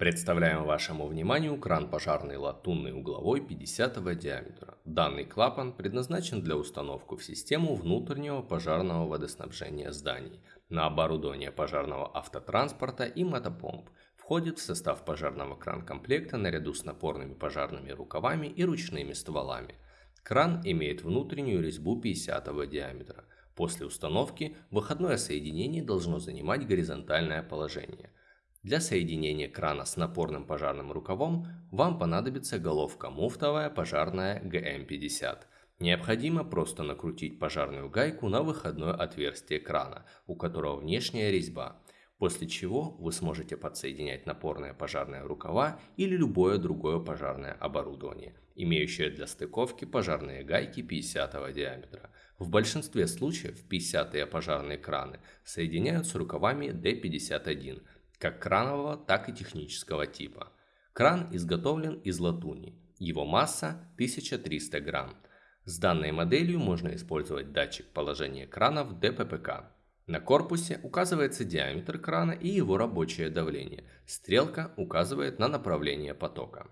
Представляем вашему вниманию кран пожарный латунный угловой 50 диаметра. Данный клапан предназначен для установки в систему внутреннего пожарного водоснабжения зданий на оборудование пожарного автотранспорта и мотопомп. Входит в состав пожарного кран-комплекта наряду с напорными пожарными рукавами и ручными стволами. Кран имеет внутреннюю резьбу 50 диаметра. После установки выходное соединение должно занимать горизонтальное положение – для соединения крана с напорным пожарным рукавом вам понадобится головка муфтовая пожарная ГМ-50. Необходимо просто накрутить пожарную гайку на выходное отверстие крана, у которого внешняя резьба, после чего вы сможете подсоединять напорные пожарные рукава или любое другое пожарное оборудование, имеющее для стыковки пожарные гайки 50 диаметра. В большинстве случаев 50-е пожарные краны соединяют с рукавами D51, как кранового, так и технического типа. Кран изготовлен из латуни. Его масса 1300 грамм. С данной моделью можно использовать датчик положения крана в ДППК. На корпусе указывается диаметр крана и его рабочее давление. Стрелка указывает на направление потока.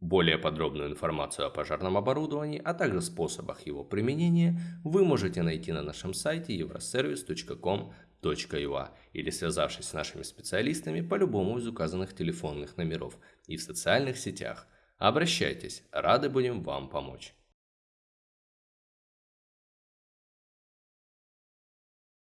Более подробную информацию о пожарном оборудовании, а также способах его применения вы можете найти на нашем сайте euroservice.com .ua или связавшись с нашими специалистами по любому из указанных телефонных номеров и в социальных сетях. Обращайтесь, рады будем вам помочь.